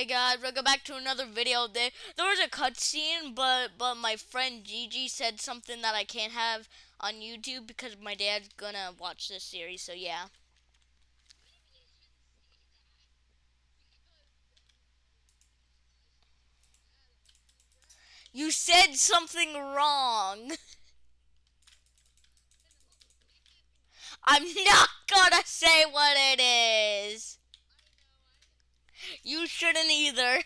Hey guys, welcome back to another video. There, there was a cutscene, but but my friend Gigi said something that I can't have on YouTube because my dad's gonna watch this series. So yeah. You said something wrong. I'm not gonna say what it is. You shouldn't either.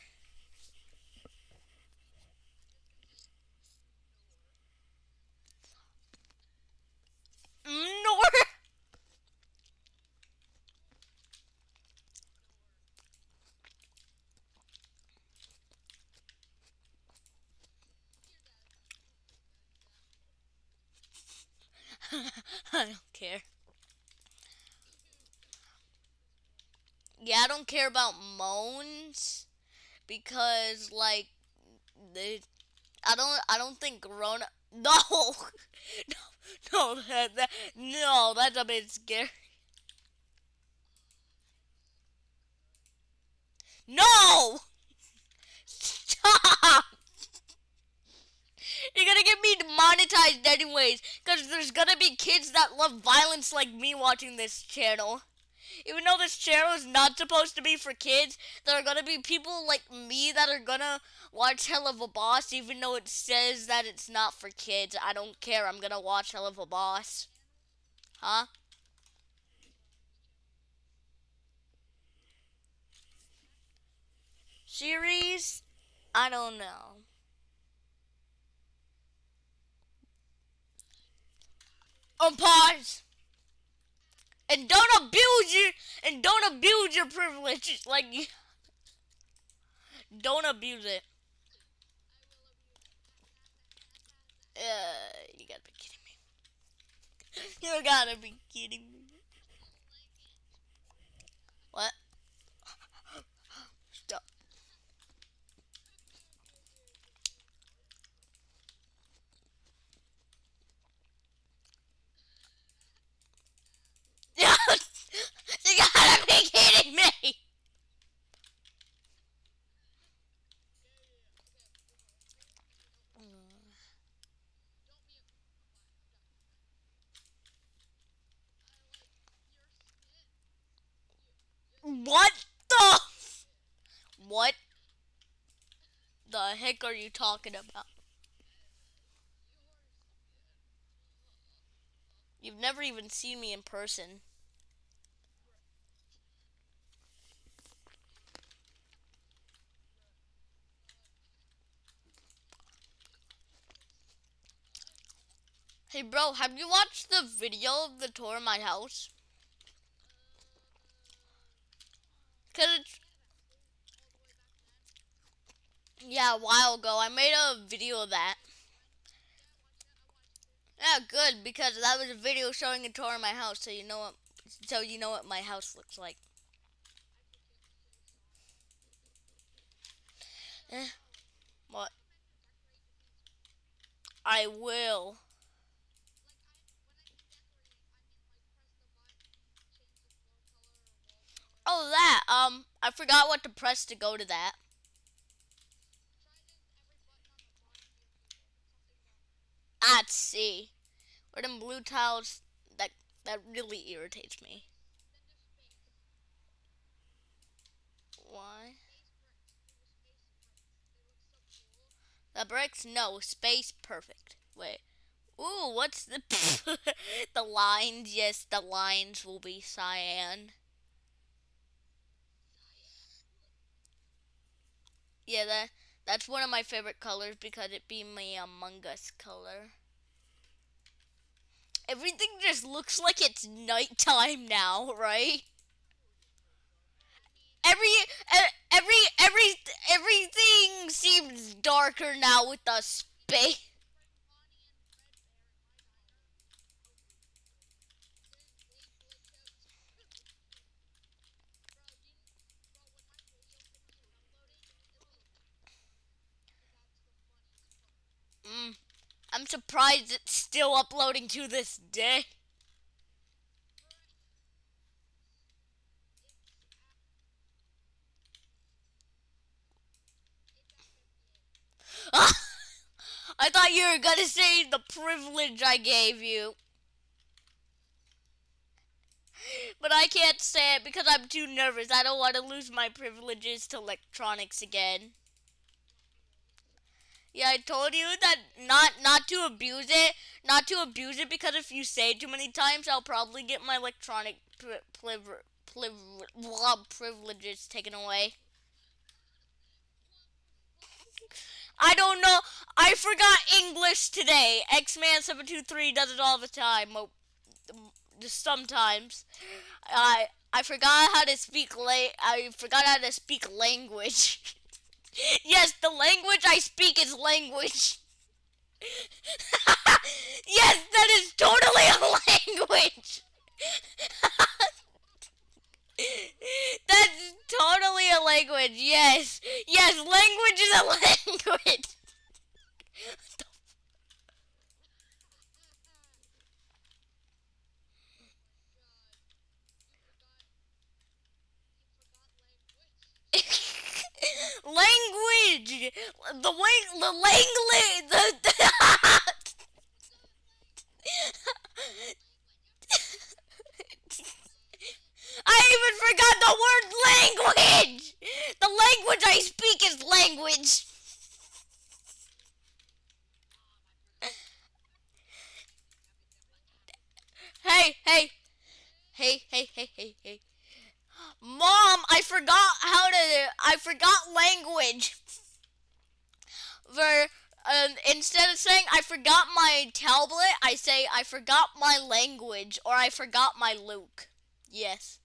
Nor. I don't care. Yeah, I don't care about moans because like they I don't I don't think grown no no no that, that no that's a bit scary. No! Stop! You're gonna get me demonetized anyways, because there's gonna be kids that love violence like me watching this channel. Even though this channel is not supposed to be for kids, there are gonna be people like me that are gonna watch Helluva Boss, even though it says that it's not for kids. I don't care. I'm gonna watch Helluva Boss. Huh? Series? I don't know. On pause and don't abuse your and don't abuse your privilege like don't abuse it. Uh, you gotta be kidding me. You gotta be kidding me what stop you gotta be kidding me! What the? What the heck are you talking about? You've never even seen me in person. Hey bro, have you watched the video of the tour of my house? Cause it's yeah, a while ago. I made a video of that. Yeah, good because that was a video showing a tour of my house, so you know what, so you know what my house looks like. Eh, what? I will. That. Um, I forgot what to press to go to that. I'd see. Or them blue tiles, that, that really irritates me. Why? The bricks? No, space perfect. Wait. Ooh, what's the... the lines? Yes, the lines will be cyan. Yeah, that that's one of my favorite colors because it be my Among Us color. Everything just looks like it's nighttime now, right? Every every every everything seems darker now with the space. Mm, I'm surprised it's still uploading to this day. Ah! I thought you were gonna say the privilege I gave you. But I can't say it because I'm too nervous. I don't want to lose my privileges to electronics again. Yeah, I told you that not not to abuse it, not to abuse it because if you say it too many times, I'll probably get my electronic pri- priv- privileges taken away. I don't know. I forgot English today. X-Man723 does it all the time. Just sometimes. I I forgot how to speak la- I forgot how to speak language. yes, the language I speak is language. yes, that is totally a language. That's totally a language. Yes. Yes, language is a language. Language. The way the language. The, the I even forgot the word language. The language I speak is language. Hey, hey, hey, hey, hey, hey, hey. Mom, I forgot how to. I forgot language. Where um, instead of saying I forgot my tablet, I say I forgot my language or I forgot my Luke. Yes,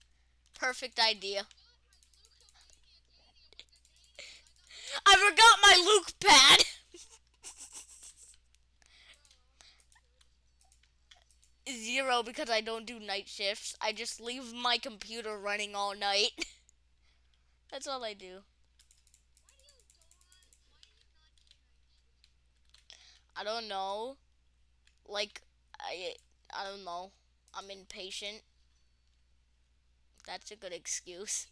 perfect idea. I forgot my Luke pad. Zero because I don't do night shifts. I just leave my computer running all night. That's all I do. I don't know. Like I I don't know. I'm impatient. That's a good excuse.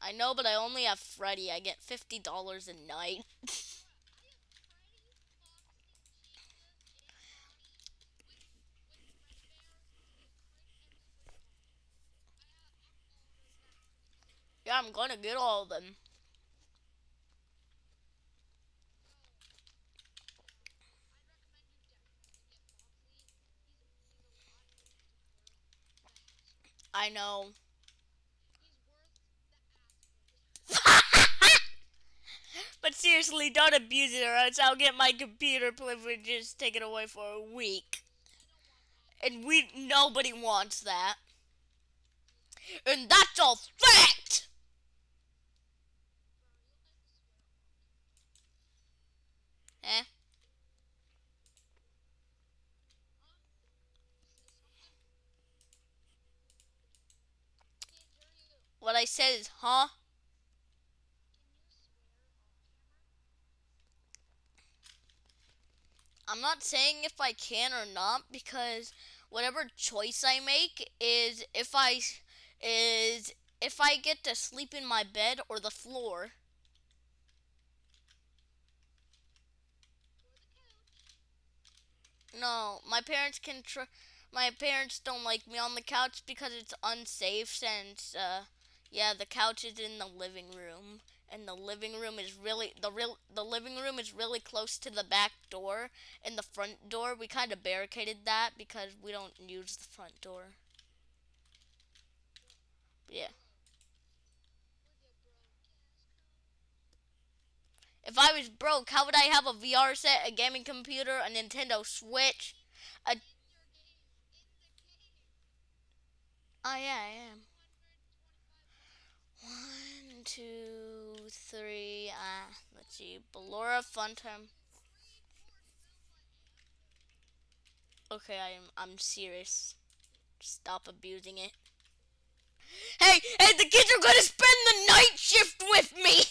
I know, but I only have Freddy. I get $50 a night. I'm gonna get all of them. I know. but seriously, don't abuse it or else I'll get my computer privileges taken away for a week. And we nobody wants that. And that's all fact! Eh? What I said is, huh? I'm not saying if I can or not because whatever choice I make is if I is if I get to sleep in my bed or the floor. No, my parents can my parents don't like me on the couch because it's unsafe since uh yeah, the couch is in the living room and the living room is really the real the living room is really close to the back door and the front door. We kind of barricaded that because we don't use the front door. Yeah. If I was broke, how would I have a VR set, a gaming computer, a Nintendo Switch, a Oh yeah, I am. One, two, three. Ah, uh, let's see. Ballora Funtime. Okay, I'm I'm serious. Stop abusing it. Hey, hey, the kids are gonna spend the night shift with me.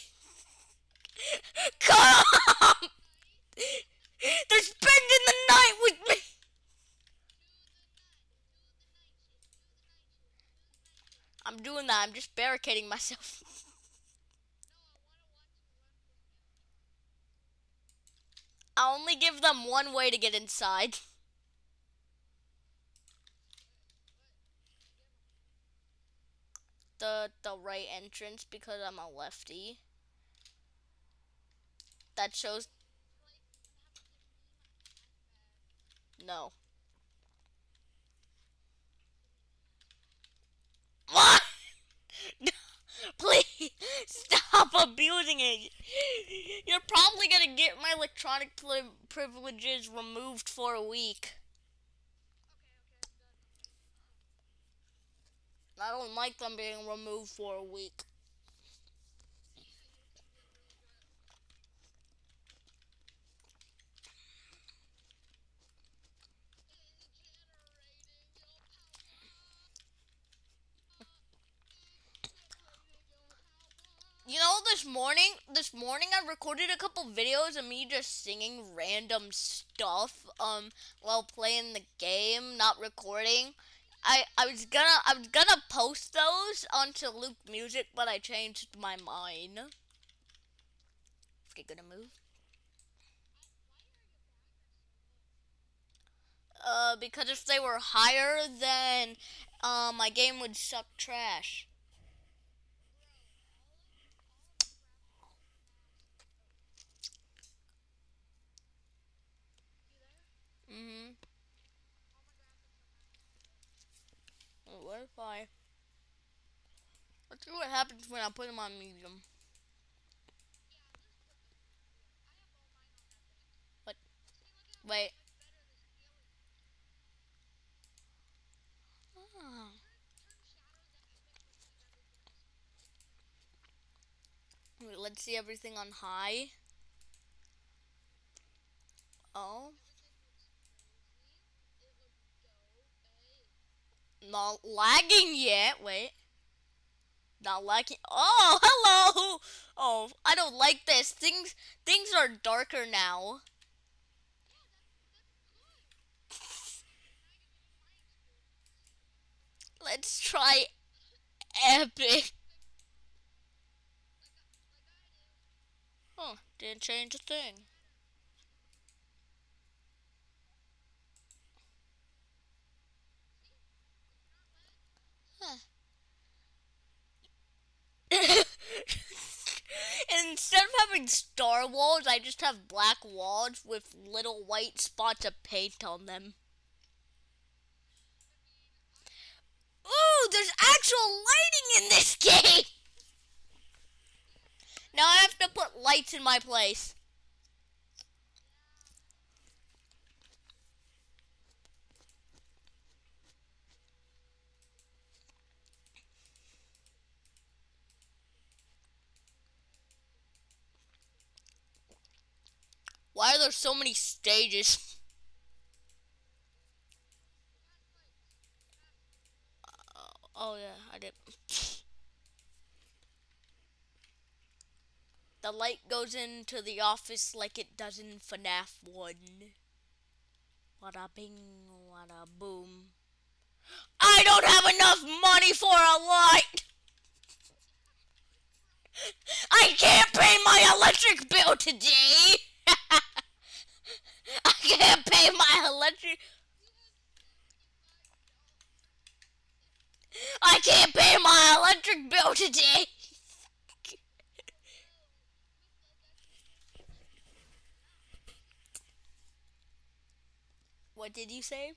Come! They're spending the night with me. I'm doing that. I'm just barricading myself. I only give them one way to get inside. The the right entrance because I'm a lefty. That shows no. What? Please stop abusing it. You're probably gonna get my electronic privileges removed for a week. I don't like them being removed for a week. You know, this morning, this morning I recorded a couple videos of me just singing random stuff, um, while playing the game, not recording. I, I was gonna, I was gonna post those onto Luke Music, but I changed my mind. Okay, gonna move. Uh, because if they were higher, then, uh, my game would suck trash. Mm-hmm. Oh, Wi-Fi. Let's see what happens when I put them on medium. What? Wait. Oh. Wait, let's see everything on high. Oh. Not lagging yet. Wait. Not lagging. Oh, hello. Oh, I don't like this. Things things are darker now. Let's try epic. Oh, didn't change a thing. instead of having star walls, I just have black walls with little white spots of paint on them. Ooh, there's actual lighting in this game! Now I have to put lights in my place. Why are there so many stages? Uh, oh yeah, I did. The light goes into the office like it does in FNAF 1. Wada bing, wada boom. I don't have enough money for a light! I can't pay my electric bill today! I can't pay my electric. I can't pay my electric bill today. what did you say?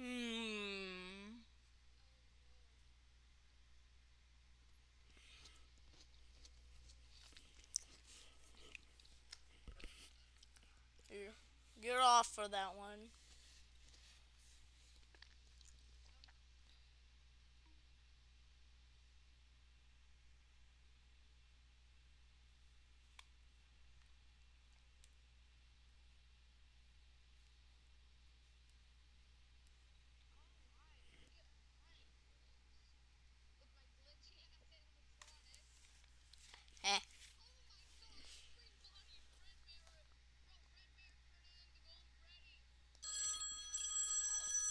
Hmm. You're off for that one.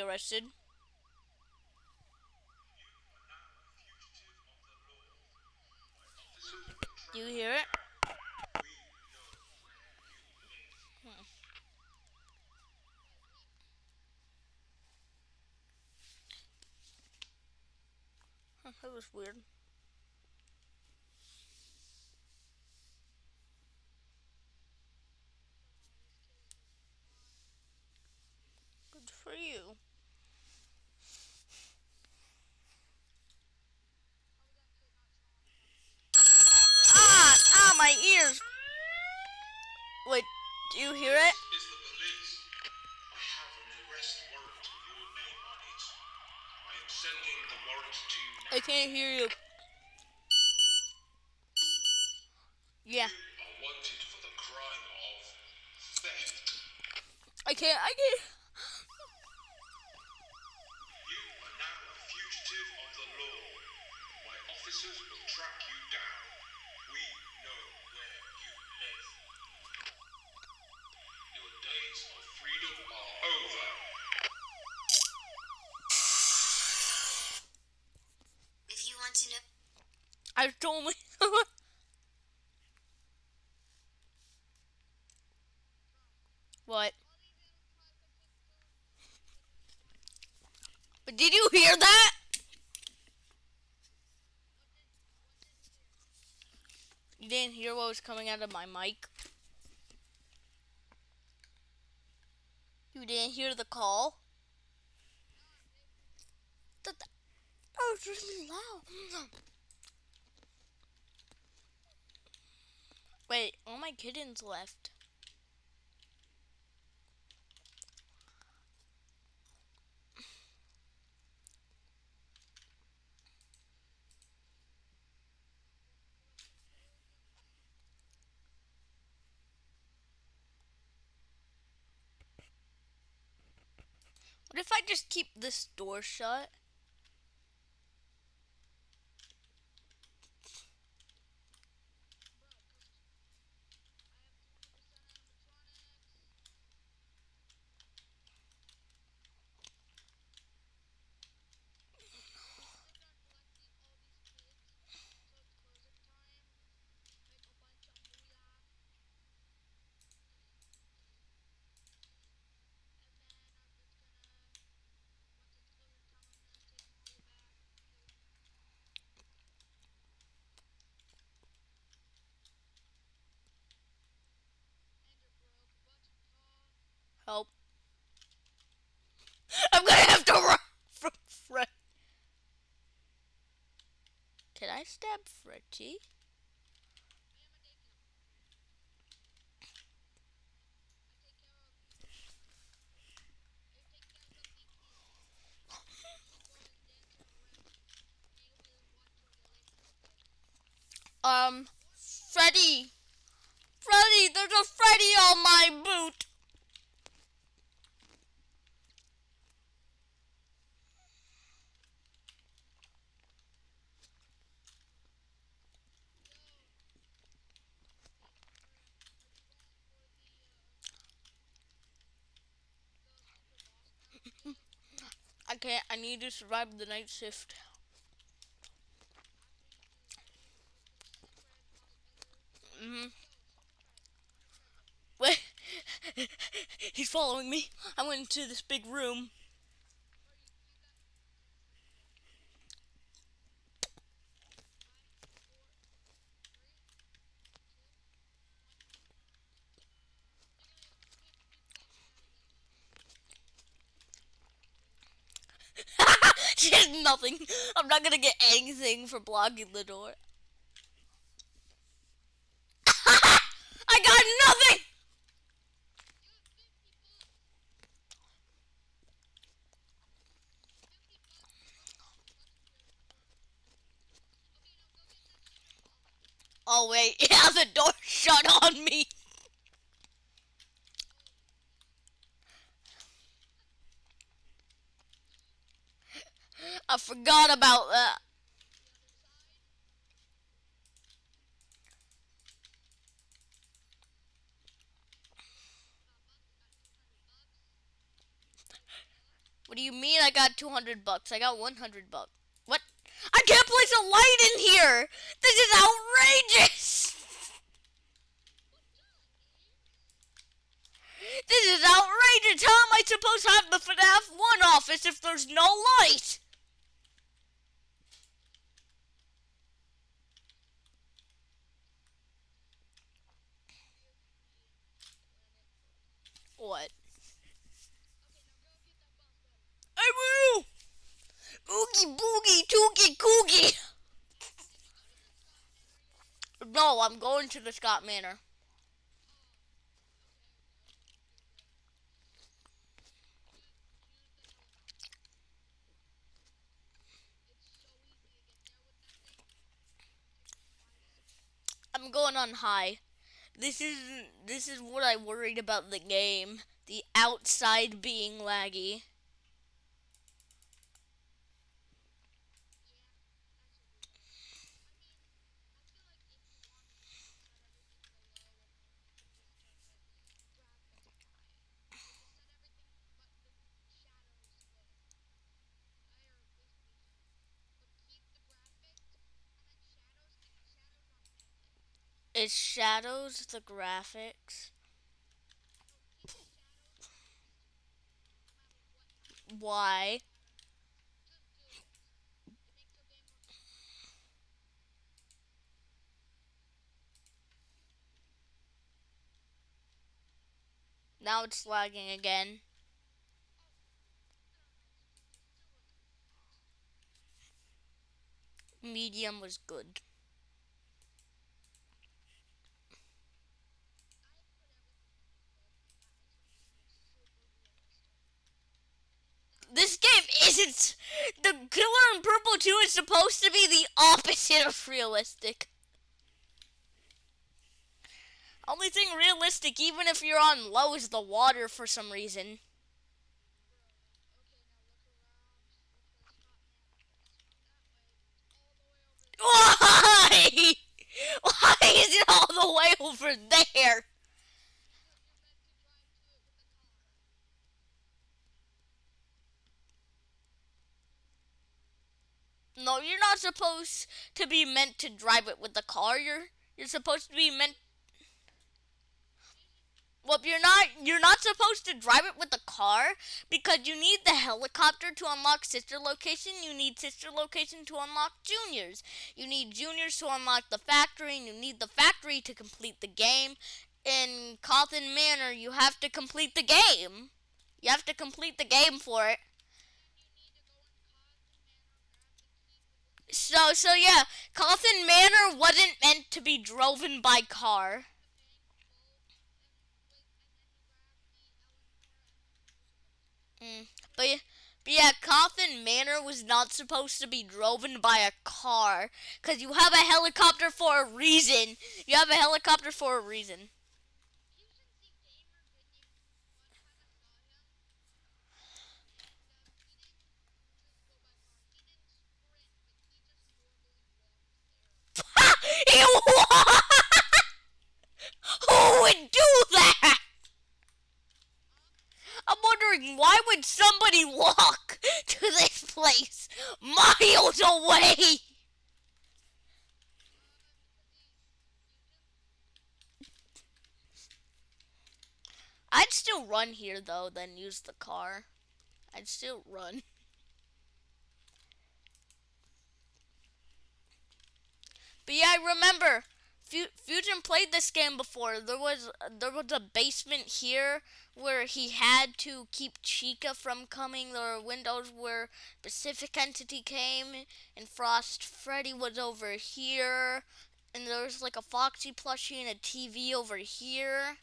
be arrested. Do you hear it? Hmm. That was weird. Good for you. Ah! Ah, my ears! Wait, do you hear it? is the police. I have an arrest warrant with your name on it. I am sending the warrant to you now. I can't hear you. Yeah, You are wanted for the crime of theft. I can't. I can't. You are now a fugitive of the law. My officers will track you down. We know where you live. Your days of freedom are over. If you want to know I told me. what? But did you hear that? You didn't hear what was coming out of my mic? You didn't hear the call? That was really loud. Wait, all my kittens left. What if I just keep this door shut? Help. I'm gonna have to run from Fred. Can I stab Freddy? Um, Freddy! Freddy, there's a Freddy on my boot! I need to survive the night shift. hmm Wait, he's following me. I went into this big room. she has nothing. I'm not gonna get anything for blocking the door. I got nothing! Oh wait, yeah, the door shut on me. I forgot about that. What do you mean I got 200 bucks? I got 100 bucks. What? I can't place a light in here! This is outrageous! This is outrageous! How am I supposed to have the FNAF 1 office if there's no light? What? I will! Oogie boogie toogie coogie! I'm going to the Scott Manor. I'm going on high. This is this is what I worried about the game. The outside being laggy. It shadows the graphics. Why? Now it's lagging again. Medium was good. This game isn't. The Killer in Purple 2 is supposed to be the opposite of realistic. Only thing realistic, even if you're on low, is the water for some reason. Why? Why is it all the way over there? No, you're not supposed to be meant to drive it with the car. You're you're supposed to be meant well, you're not you're not supposed to drive it with the car because you need the helicopter to unlock sister location. You need sister location to unlock juniors. You need juniors to unlock the factory, and you need the factory to complete the game. In Cawthon Manor, you have to complete the game. You have to complete the game for it. So so yeah, Cawthon Manor wasn't meant to be driven by car. Mm. But, but yeah, Coffin Manor was not supposed to be driven by a car. Because you have a helicopter for a reason. You have a helicopter for a reason. Who would do that? I'm wondering why would somebody walk to this place miles away? I'd still run here though, then use the car. I'd still run. But yeah, I remember Fusion played this game before. There was there was a basement here where he had to keep Chica from coming. There were windows where Pacific Entity came, and Frost Freddy was over here, and there was like a Foxy plushie and a TV over here.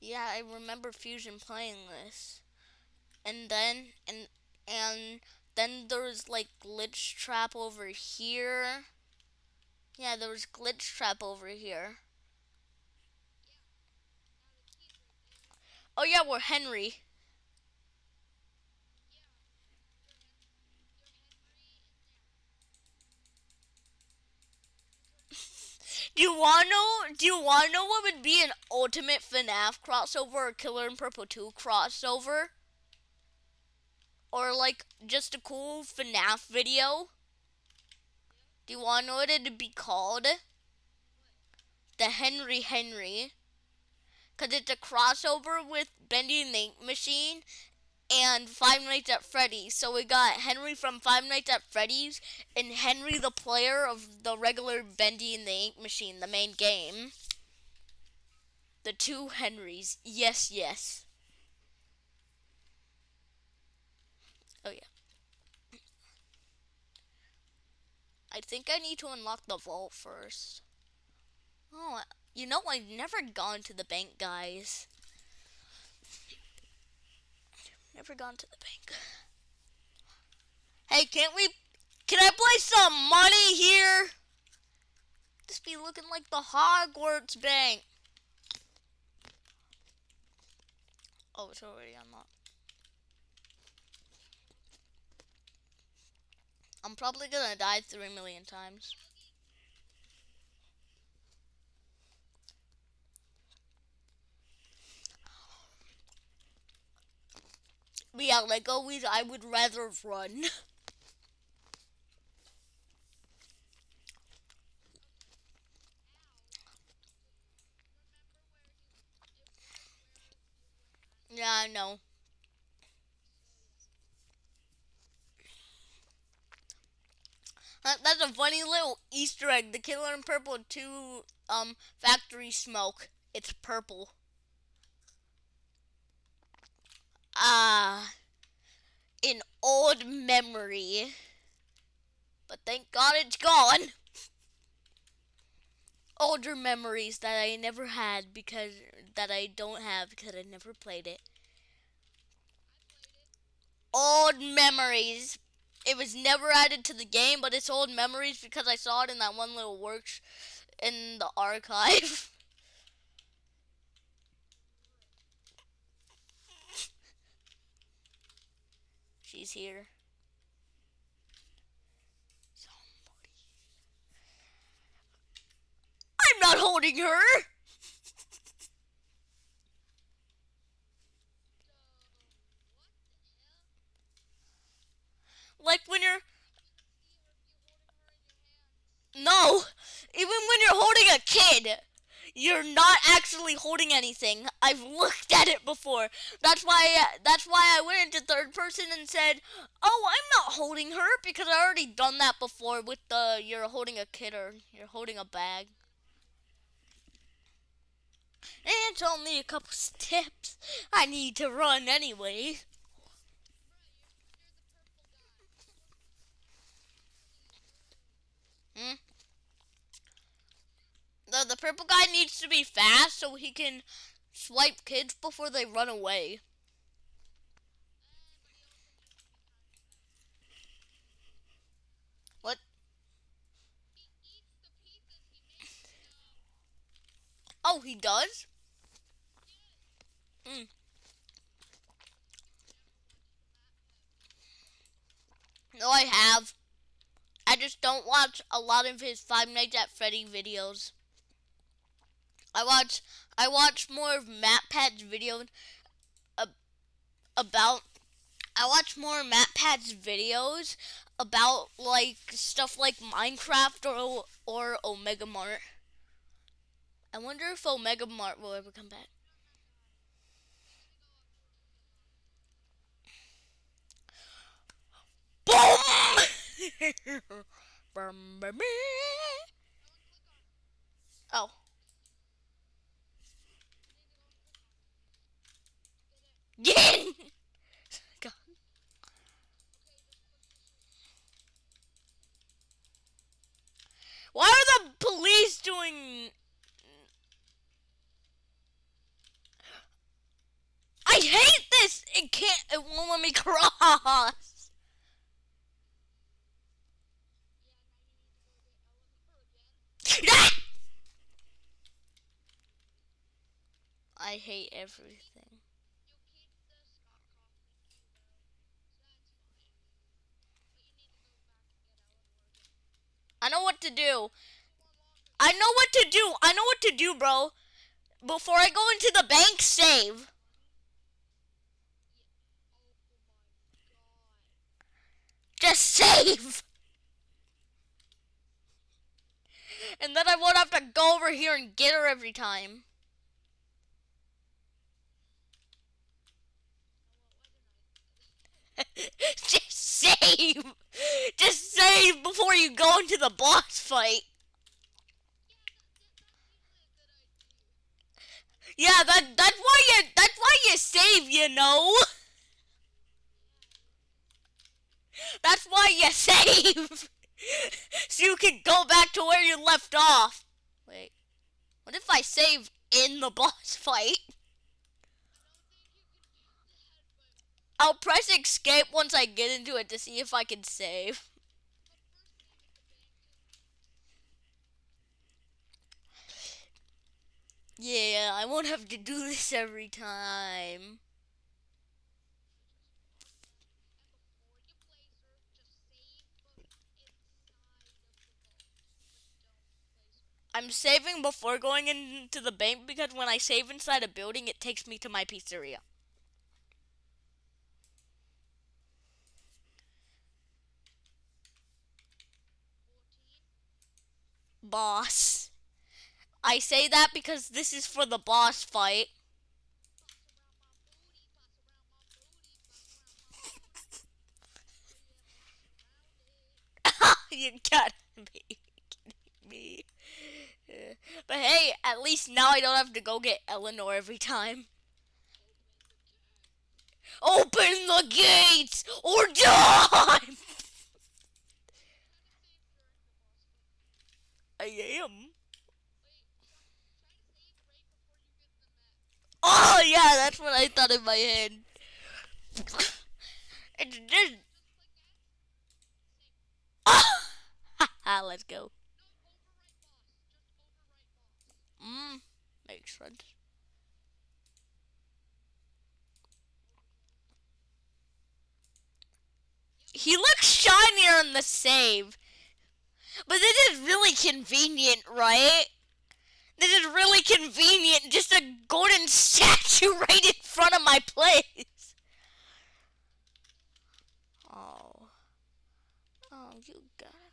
Yeah, I remember Fusion playing this. And then and and then there's like Glitchtrap over here. Yeah, there was Glitchtrap over here. Oh yeah, we're Henry. do you wanna know? Do you wanna know what would be an ultimate FNAF crossover or Killer in Purple 2 crossover? Or like just a cool FNAF video? Do you wanna what it'd be called? The Henry Henry. Cause it's a crossover with Bendy and the Ink Machine and Five Nights at Freddy's. So we got Henry from Five Nights at Freddy's and Henry the player of the regular Bendy and the Ink Machine, the main game. The two Henrys. Yes, yes. Oh yeah. I think I need to unlock the vault first. Oh, you know I've never gone to the bank, guys. Never gone to the bank. Hey, can't we... Can I play some money here? This be looking like the Hogwarts bank. Oh, it's already unlocked. I'm probably gonna die three million times. But yeah, like always, I would rather run. yeah, I know. That's a funny little Easter egg. The Killer in Purple 2 um, factory smoke. It's purple. Ah, an old memory. But thank God it's gone. Older memories that I never had because that I don't have because I never played it. Old memories. It was never added to the game, but it's old memories because I saw it in that one little works in the archive. She's here. Somebody. I'm not holding her. Like when you're no, even when you're holding a kid, you're not actually holding anything. I've looked at it before. That's why that's why I went into third person and said, "Oh, I'm not holding her because I already done that before with the you're holding a kid or you're holding a bag." And it's only a couple steps. I need to run anyway. Hmm? The, the purple guy needs to be fast so he can swipe kids before they run away. What? Oh, he does? Hmm. No, I have. I just don't watch a lot of his Five Nights at Freddy videos. I watch I watch more of MatPat's videos uh, about I watch more MatPat's videos about like stuff like Minecraft or or Omega Mart. I wonder if Omega Mart will ever come back. Boom! oh. In! God. Why are the police doing... I hate this! It can't... It won't let me cross! I hate everything. I know what to do. I know what to do. I know what to do, bro. Before I go into the bank, save. Just save. And then I won't have to go over here and get her every time. Just save. Just save before you go into the boss fight. Yeah, that that's why you that's why you save, you know. That's why you save. So you can go back to where you left off. Wait. What if I save in the boss fight? I'll press escape once I get into it to see if I can save. Yeah, I won't have to do this every time. I'm saving before going into the bank because when I save inside a building, it takes me to my pizzeria. Boss. I say that because this is for the boss fight. you gotta be kidding me. But hey, at least now I don't have to go get Eleanor every time. Open the gates or die! I am. Oh yeah, that's what I thought in my head. It's just. Ah, let's go. Mm, makes sense. He looks shinier in the save. But this is really convenient, right? This is really convenient. Just a golden statue right in front of my place. Oh. Oh, you got it.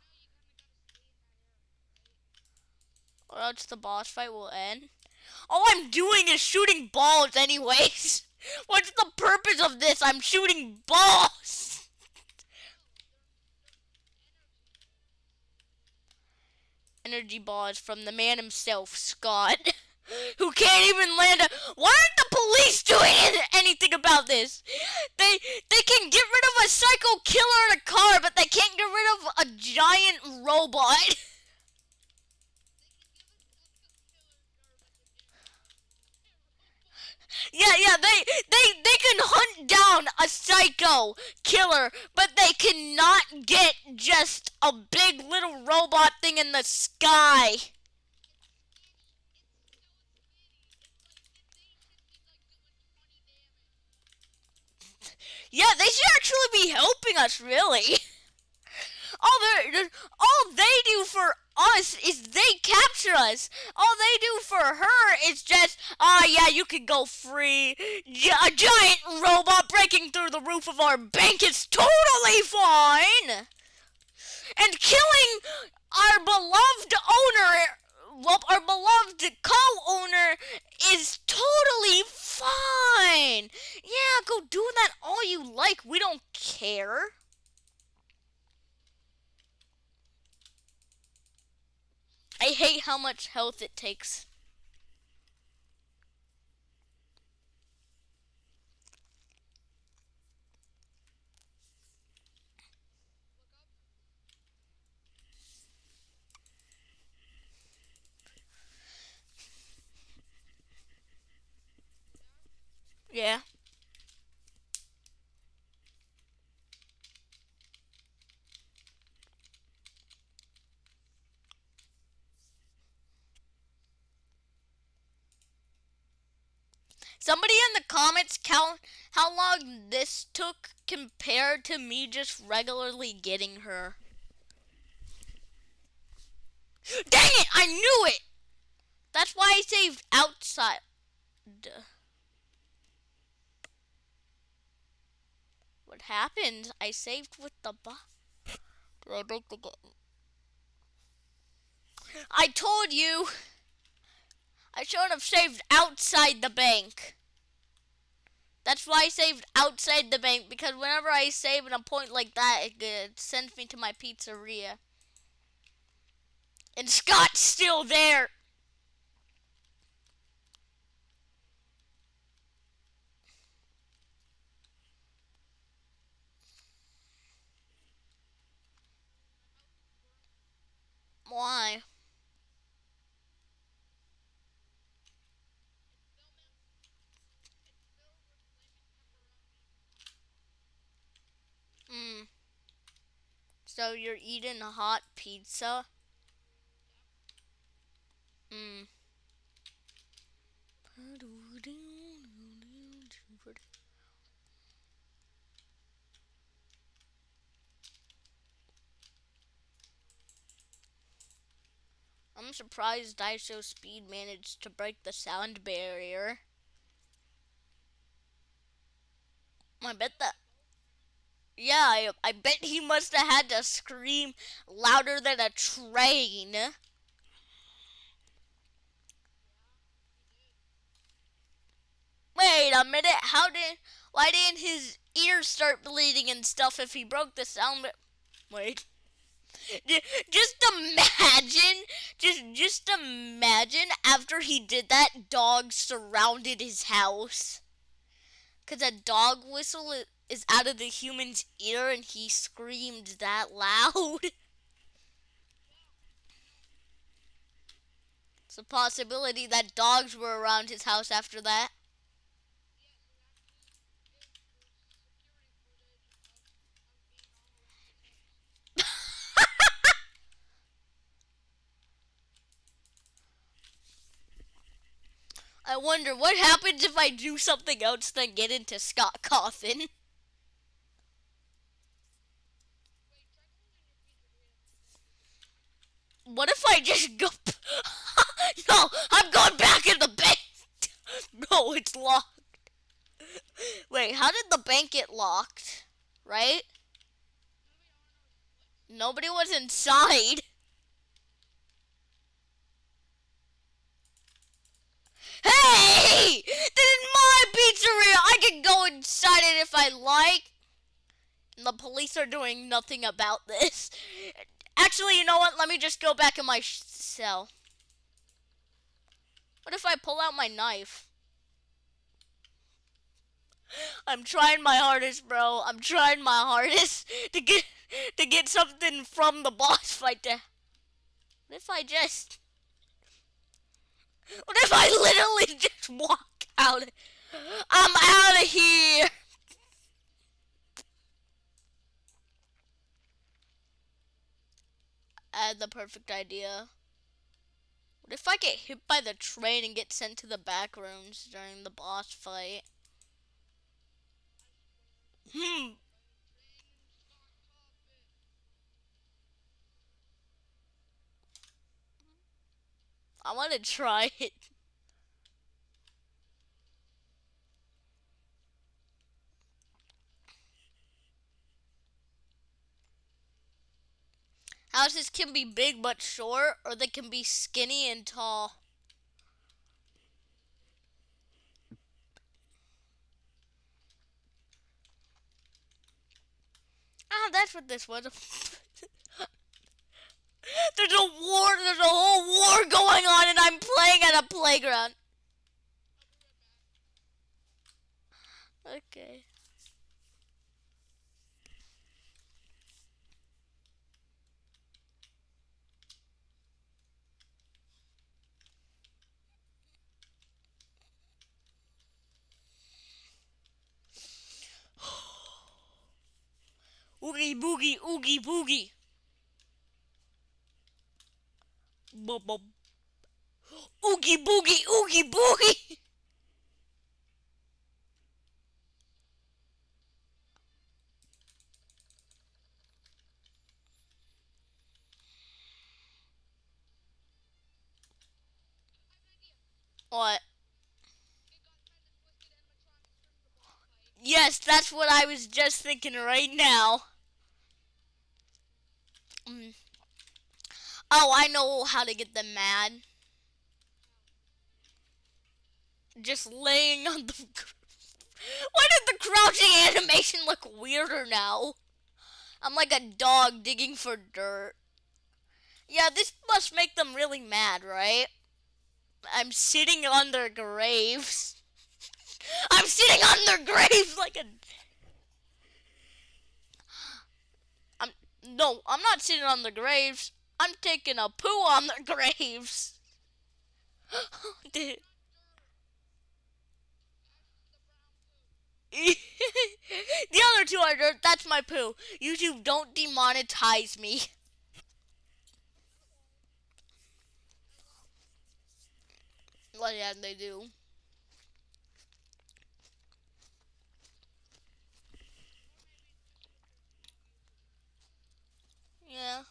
Or else the boss fight will end. All I'm doing is shooting balls anyways. What's the purpose of this? I'm shooting balls. Energy balls from the man himself, Scott. Who can't even land a Why aren't the police doing anything about this? They they can get rid of a psycho killer in a car, but they can't get rid of a giant robot. Yeah, yeah, they they they can hunt down a psycho killer, but they cannot get just a big little robot thing in the sky. Yeah, they should actually be helping us, really. All all they do for us is they capture us. All they do for her is just, ah, yeah, you can go free. A giant robot breaking through the roof of our bank is totally fine. And killing our beloved owner, well, our beloved co-owner is totally fine. Yeah, go do that all you like. We don't care. I hate how much health it takes. Yeah. Somebody in the comments count how long this took compared to me just regularly getting her. Dang it! I knew it! That's why I saved outside. What happened? I saved with the game? I told you! I should have saved outside the bank. That's why I saved outside the bank because whenever I save in a point like that, it, it sends me to my pizzeria. And Scott's still there. Why? Mm. So you're eating a hot pizza? Mm. I'm surprised IShowSpeed managed to break the sound barrier. I bet that. Yeah, I, I bet he must have had to scream louder than a train. Wait a minute, how did. Why didn't his ears start bleeding and stuff if he broke the sound? Wait. Just imagine, just just imagine after he did that, dogs surrounded his house. Cause a dog whistle i- is out of the human's ear, and he screamed that loud. It's a possibility that dogs were around his house after that. I wonder what happens if I do something else than get into Scott Cawthon. What if I just go? no, I'm going back in the bank. no, it's locked. Wait, how did the bank get locked? Right? Nobody was inside. Hey! This is my pizzeria! I can go inside it if I like. And the police are doing nothing about this. Actually, you know what? Let me just go back in my cell. What if I pull out my knife? I'm trying my hardest, bro. I'm trying my hardest to get to get something from the boss fight. To what if I just? What if I literally just walk out? I'm out of here. Had the perfect idea. What if I get hit by the train and get sent to the back rooms during the boss fight? Hmm. I want to try it. Houses can be big but short, or they can be skinny and tall. Ah, that's what this was. there's a war, there's a whole war going on, and I'm playing at a playground. Okay. Oogie boogie oogie boogie. Bob bob. Oogie boogie oogie boogie. What? Yes, that's what I was just thinking right now. Mm. Oh, I know how to get them mad. Just laying on the. Why did the crouching animation look weirder now? I'm like a dog digging for dirt. Yeah, this must make them really mad, right? I'm sitting on their graves. I'm sitting on their graves like a. I'm no, I'm not sitting on the graves. I'm taking a poo on the graves. Dude. the other two are dirt. That's my poo. YouTube, don't demonetize me. Well, yeah, they do. Yeah.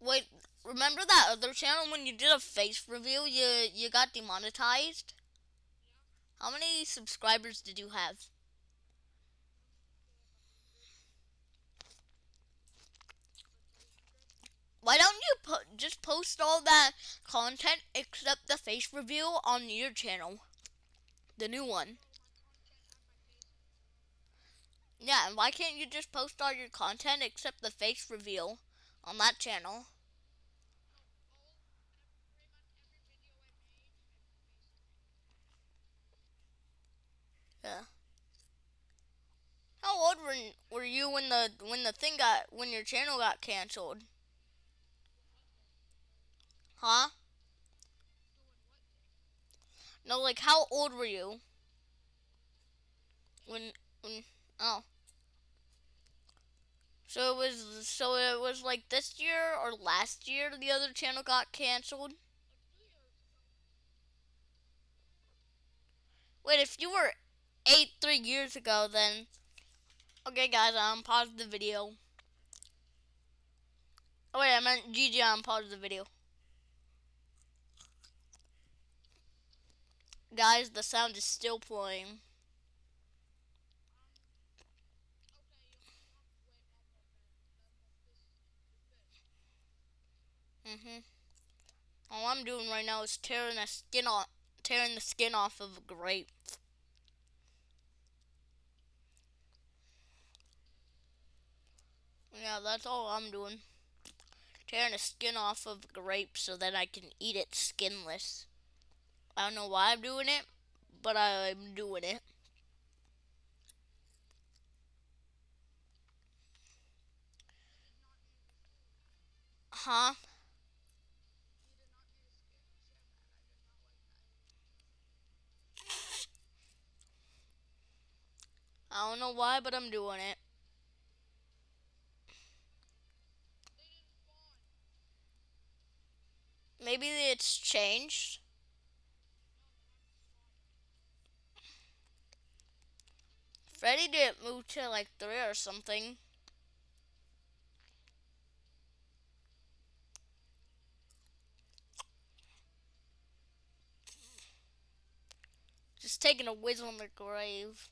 Wait, remember that other channel when you did a face reveal, you you got demonetized? How many subscribers did you have? Why don't you po just post all that content except the face reveal on your channel? The new one. Yeah, and why can't you just post all your content except the face reveal on that channel? Yeah. How old were were you when the when the thing got when your channel got canceled? Huh? No, like how old were you? When when oh. So it was so it was like this year or last year the other channel got canceled? Wait, if you were eight three years ago then Okay guys, I'm pause the video. Oh wait, I meant GG on pause the video. Guys, the sound is still playing. Mhm. All I'm doing right now is tearing the skin off, tearing the skin off of a grape. Yeah, that's all I'm doing. Tearing the skin off of a grape so that I can eat it skinless. I don't know why I'm doing it, but I'm doing it. Huh? I don't know why, but I'm doing it. Maybe it's changed. Freddy didn't move to like three or something. Just taking a whiz on the grave.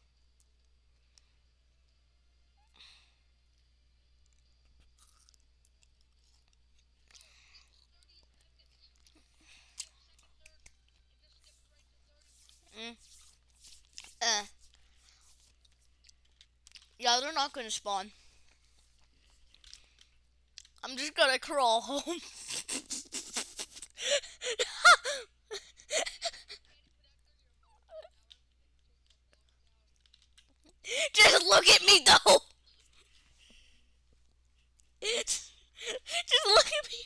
Mm. Uh. Yeah, they're not gonna spawn. I'm just gonna crawl home. just look at me though. just look at me.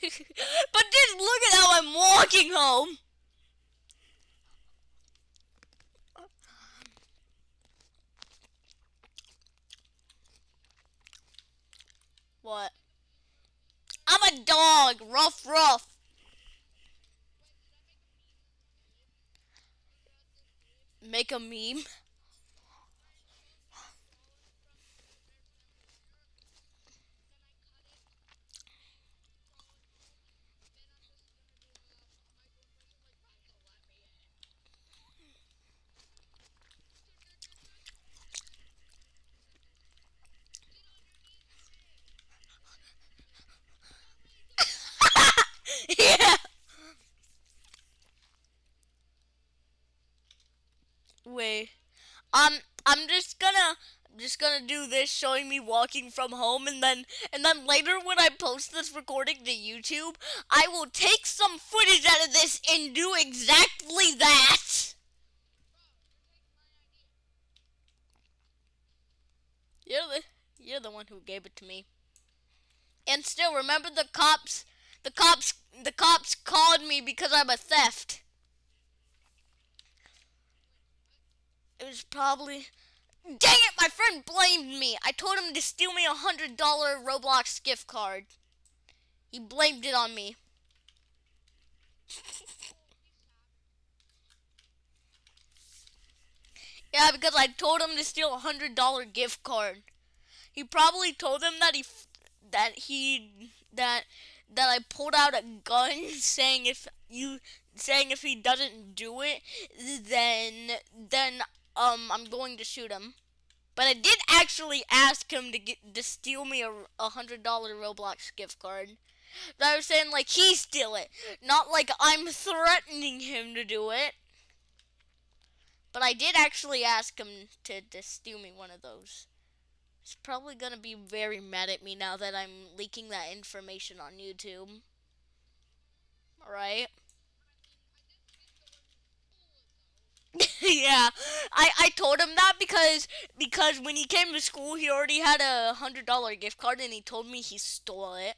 but just look at how I'm walking home. What? I'm a dog. Rough, rough. A meme. yeah. Wait. Um, I'm just gonna just gonna do this showing me walking from home and then and then later when I post this recording to YouTube, I will take some footage out of this and do exactly that. You're the you're the one who gave it to me. And still remember the cops the cops the cops called me because I'm a theft. It was probably Dang it, my friend blamed me. I told him to steal me a hundred dollar Roblox gift card. He blamed it on me. yeah, because I told him to steal a hundred dollar gift card. He probably told him that he that he that that I pulled out a gun saying if you saying if he doesn't do it then then um I'm going to shoot him. But I did actually ask him to get to steal me a, a hundred dollar Roblox gift card. But I was saying like he steal it, not like I'm threatening him to do it. But I did actually ask him to, to steal me one of those. He's probably gonna be very mad at me now that I'm leaking that information on YouTube. Alright? yeah, I, I told him that because because when he came to school, he already had a hundred dollar gift card, and he told me he stole it.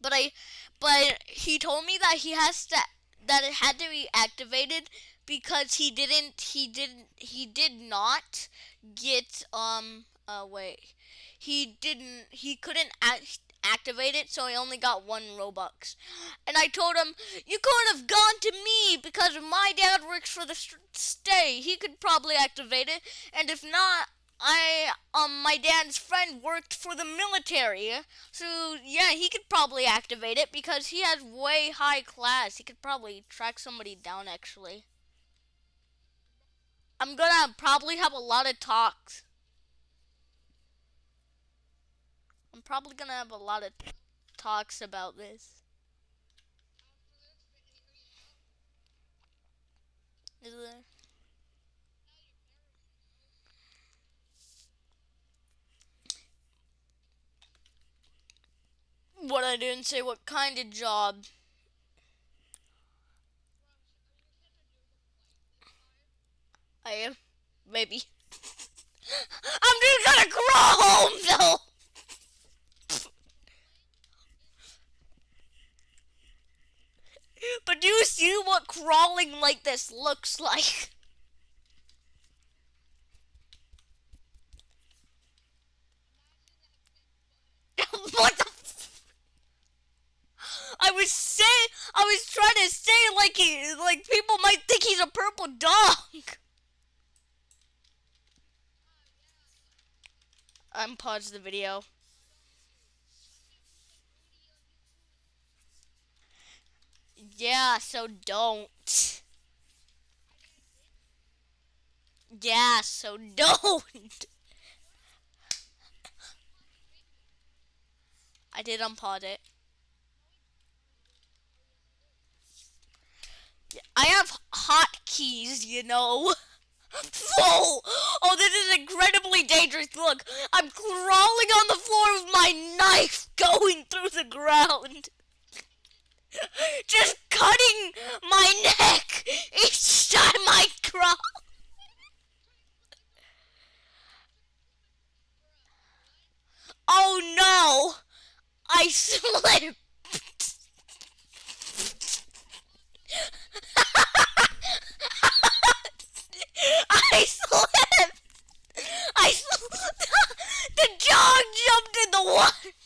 But I, but he told me that he has to that it had to be activated because he didn't he didn't he did not get um uh wait he didn't he couldn't act, activate it, so I only got one Robux. And I told him, you could have gone to me because my dad works for the stay. He could probably activate it. And if not, I, um, my dad's friend worked for the military. So, yeah, he could probably activate it because he has way high class. He could probably track somebody down, actually. I'm gonna probably have a lot of talks I'm probably gonna have a lot of talks about this. Is there? What I didn't say what kind of job. I am. Maybe. I'm just gonna crawl home though! But do you see what crawling like this looks like? what the I was saying, I was trying to say like he, like people might think he's a purple dog. I'm pause the video. Yeah, so don't. Yeah, so don't. I did unpause it. I have hotkeys, you know. Whoa! Oh, this is incredibly dangerous. Look, I'm crawling on the floor with my knife going through the ground. Just cutting my neck each time I crawl. Oh no! I slipped! I slipped! I slipped! the dog jumped in the water!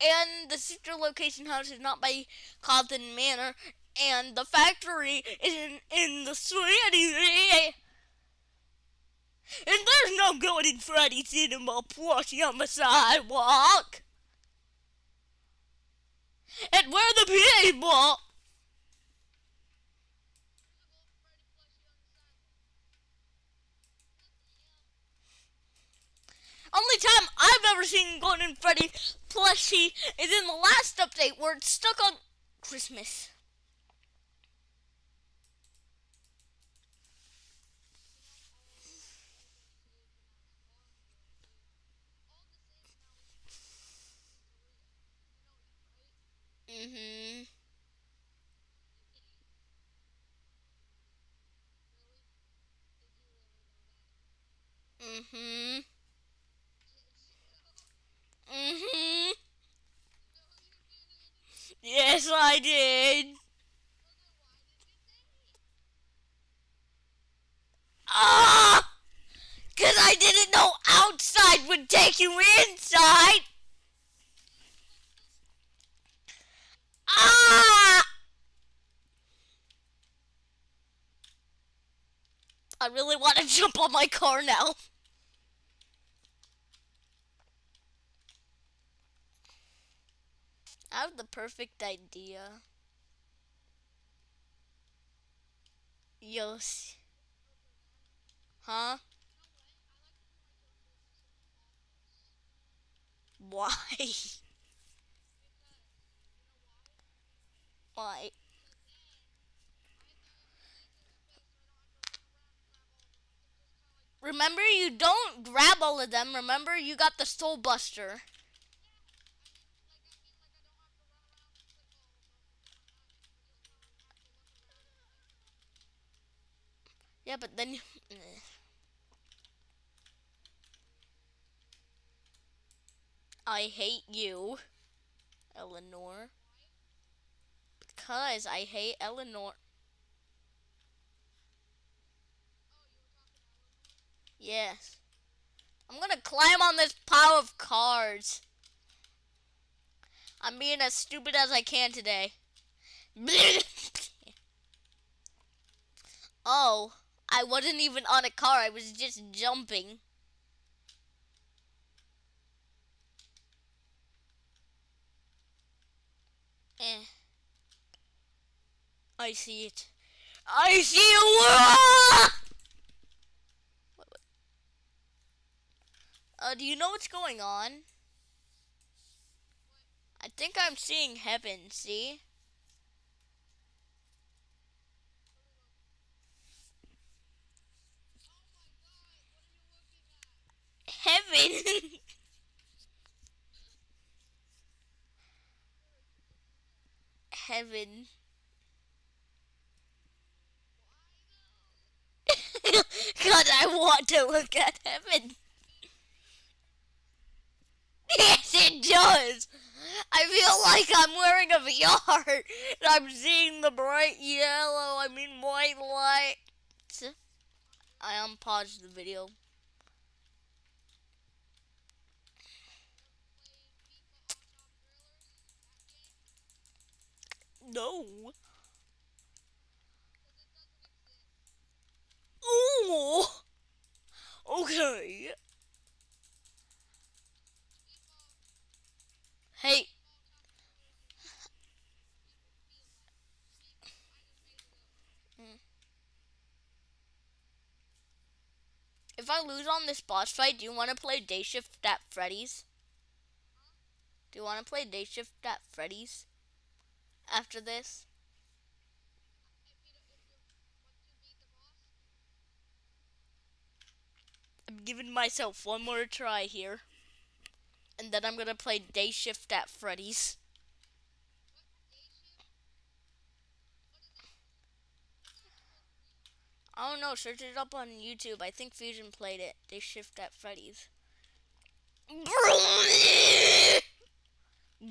And the sister location house is not by Compton Manor, and the factory is in, in the city. And there's no Golden Freddy Cinema plushie on the sidewalk. And where the people. Only time I've ever seen Golden Freddy plushie is in the last update where it's stuck on Christmas. Mhm. Mhm. Mhm. Yes, I did. Ah! Cause I didn't know outside would take you inside. Ah! I really want to jump on my car now. I have the perfect idea. Yes. Huh? Why? Why? Remember, you don't grab all of them. Remember, you got the Soul Buster. Yeah, but then. eh. I hate you, Eleanor. Because I hate Eleanor. Yes. I'm gonna climb on this pile of cards. I'm being as stupid as I can today. oh, I wasn't even on a car, I was just jumping. Eh. I see it. I see it! Uh, do you know what's going on? I think I'm seeing heaven, see? Heaven! heaven. God, I want to look at heaven. Yes, it does. I feel like I'm wearing a VR and I'm seeing the bright yellow, I mean white light. I unpaused the video. No. Ooh. Okay. Hey. If I lose on this boss fight, do you want to play Day Shift at Freddy's? Do you want to play Day Shift at Freddy's after this? I'm giving myself one more try here. And then I'm gonna play Day Shift at Freddy's. I don't know. Search it up on YouTube. I think Fusion played it. Day Shift at Freddy's.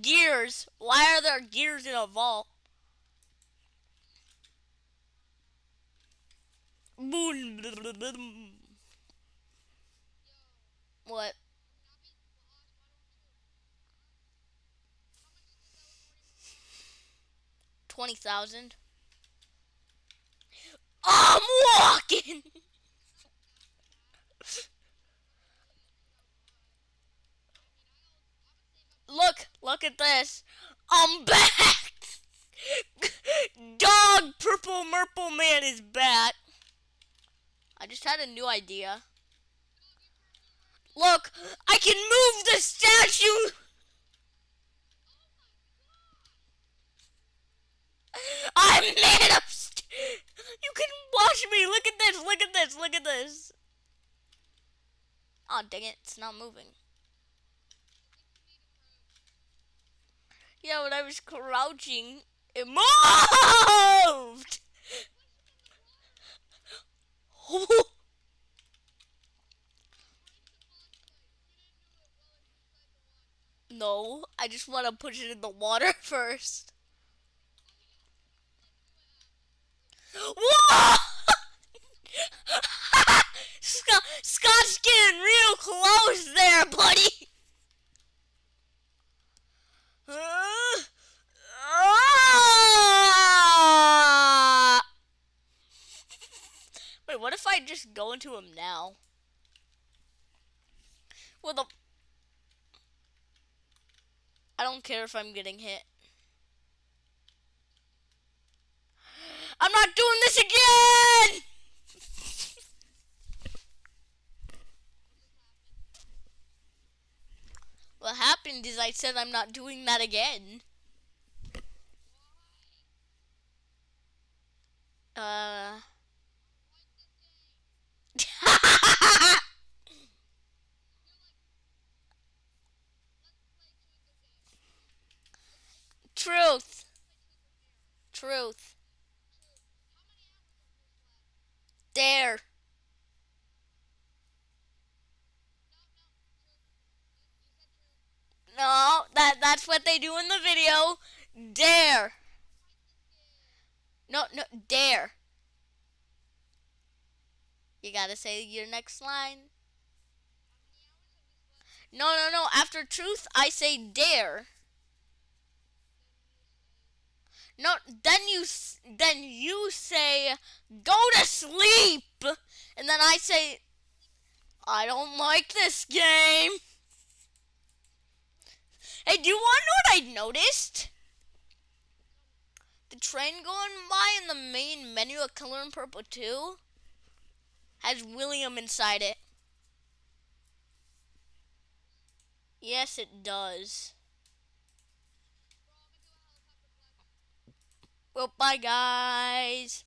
Gears. Why are there gears in a vault? What? Twenty thousand. I'm walking. look, look at this. I'm back. Dog Purple Murple Man is back. I just had a new idea. Look, I can move the statue. I'm man st- You can watch me. Look at this. Look at this. Look at this. Oh, dang it. It's not moving. Yeah, when I was crouching, it moved! no, I just want to push it in the water first. Whoa! Scott, Scott's getting real close there, buddy. Wait, what if I just go into him now? With a... I don't care if I'm getting hit. Not doing this again! what happened is I said I'm not doing that again. Uh... Truth. Truth. Dare. No, that that's what they do in the video. Dare. No, no, dare. You gotta say your next line. No, no, no. After truth, I say dare. No, then you then you say go to sleep, and then I say I don't like this game. Hey, do you want to know what I noticed? The train going by in the main menu of Color in Purple 2 has William inside it. Yes, it does. Well, bye, guys.